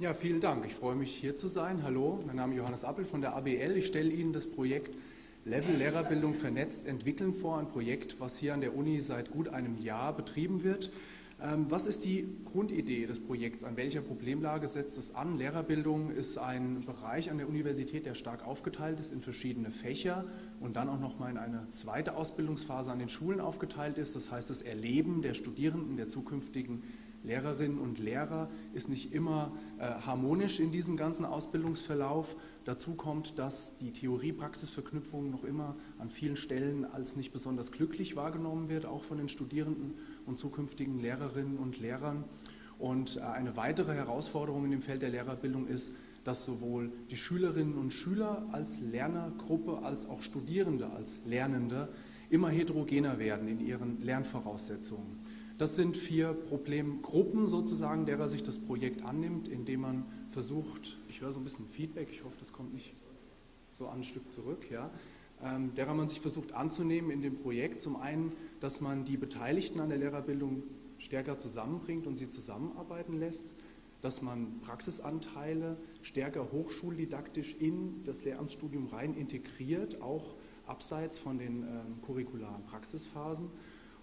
Ja, vielen Dank. Ich freue mich, hier zu sein. Hallo, mein Name ist Johannes Appel von der ABL. Ich stelle Ihnen das Projekt Level Lehrerbildung vernetzt entwickeln vor, ein Projekt, was hier an der Uni seit gut einem Jahr betrieben wird. Ähm, was ist die Grundidee des Projekts? An welcher Problemlage setzt es an? Lehrerbildung ist ein Bereich an der Universität, der stark aufgeteilt ist in verschiedene Fächer und dann auch nochmal in eine zweite Ausbildungsphase an den Schulen aufgeteilt ist. Das heißt, das Erleben der Studierenden, der zukünftigen Lehrerinnen und Lehrer ist nicht immer äh, harmonisch in diesem ganzen Ausbildungsverlauf. Dazu kommt, dass die Theorie-Praxis-Verknüpfung noch immer an vielen Stellen als nicht besonders glücklich wahrgenommen wird, auch von den Studierenden und zukünftigen Lehrerinnen und Lehrern. Und äh, eine weitere Herausforderung in dem Feld der Lehrerbildung ist, dass sowohl die Schülerinnen und Schüler als Lernergruppe als auch Studierende als Lernende immer heterogener werden in ihren Lernvoraussetzungen. Das sind vier Problemgruppen sozusagen, derer sich das Projekt annimmt, indem man versucht, ich höre so ein bisschen Feedback, ich hoffe, das kommt nicht so ein Stück zurück, ja, ähm, derer man sich versucht anzunehmen in dem Projekt. Zum einen, dass man die Beteiligten an der Lehrerbildung stärker zusammenbringt und sie zusammenarbeiten lässt, dass man Praxisanteile stärker hochschuldidaktisch in das Lehramtsstudium rein integriert, auch abseits von den ähm, curricularen Praxisphasen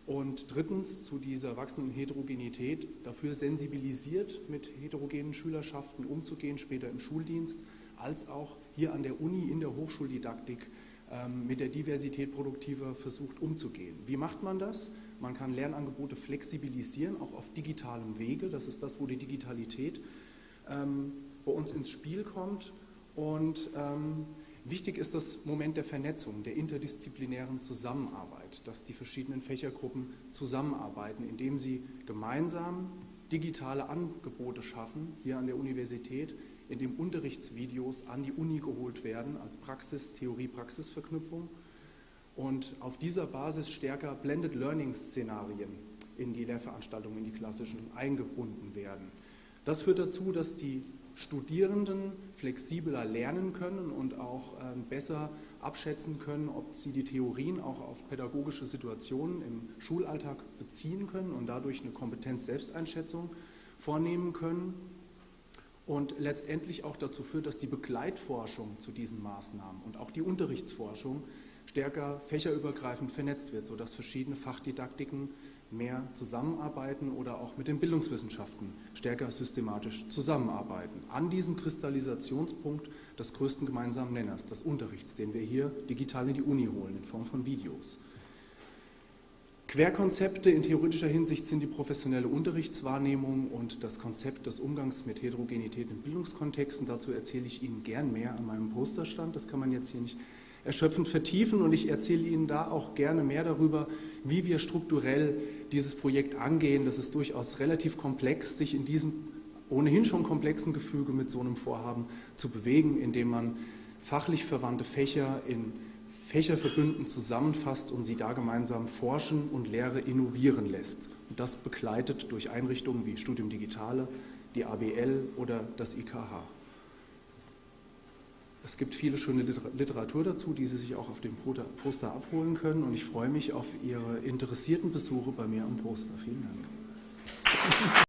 und drittens zu dieser wachsenden Heterogenität dafür sensibilisiert, mit heterogenen Schülerschaften umzugehen, später im Schuldienst, als auch hier an der Uni in der Hochschuldidaktik ähm, mit der Diversität produktiver versucht umzugehen. Wie macht man das? Man kann Lernangebote flexibilisieren, auch auf digitalem Wege. Das ist das, wo die Digitalität ähm, bei uns ins Spiel kommt. Und ähm, Wichtig ist das Moment der Vernetzung, der interdisziplinären Zusammenarbeit, dass die verschiedenen Fächergruppen zusammenarbeiten, indem sie gemeinsam digitale Angebote schaffen, hier an der Universität, indem Unterrichtsvideos an die Uni geholt werden als Praxis, Theorie-Praxis-Verknüpfung und auf dieser Basis stärker Blended Learning-Szenarien in die Lehrveranstaltungen, in die klassischen eingebunden werden. Das führt dazu, dass die Studierenden flexibler lernen können und auch ähm, besser abschätzen können, ob sie die Theorien auch auf pädagogische Situationen im Schulalltag beziehen können und dadurch eine Kompetenz-Selbsteinschätzung vornehmen können und letztendlich auch dazu führt, dass die Begleitforschung zu diesen Maßnahmen und auch die Unterrichtsforschung stärker fächerübergreifend vernetzt wird, sodass verschiedene Fachdidaktiken mehr zusammenarbeiten oder auch mit den Bildungswissenschaften stärker systematisch zusammenarbeiten. An diesem Kristallisationspunkt des größten gemeinsamen Nenners, des Unterrichts, den wir hier digital in die Uni holen, in Form von Videos. Querkonzepte in theoretischer Hinsicht sind die professionelle Unterrichtswahrnehmung und das Konzept des Umgangs mit Heterogenität in Bildungskontexten. Dazu erzähle ich Ihnen gern mehr an meinem Posterstand. Das kann man jetzt hier nicht erschöpfend vertiefen und ich erzähle Ihnen da auch gerne mehr darüber, wie wir strukturell dieses Projekt angehen. Das ist durchaus relativ komplex, sich in diesem ohnehin schon komplexen Gefüge mit so einem Vorhaben zu bewegen, indem man fachlich verwandte Fächer in Fächerverbünden zusammenfasst und sie da gemeinsam forschen und Lehre innovieren lässt. Und das begleitet durch Einrichtungen wie Studium Digitale, die ABL oder das IKH. Es gibt viele schöne Literatur dazu, die Sie sich auch auf dem Poster abholen können. Und ich freue mich auf Ihre interessierten Besuche bei mir am Poster. Vielen Dank.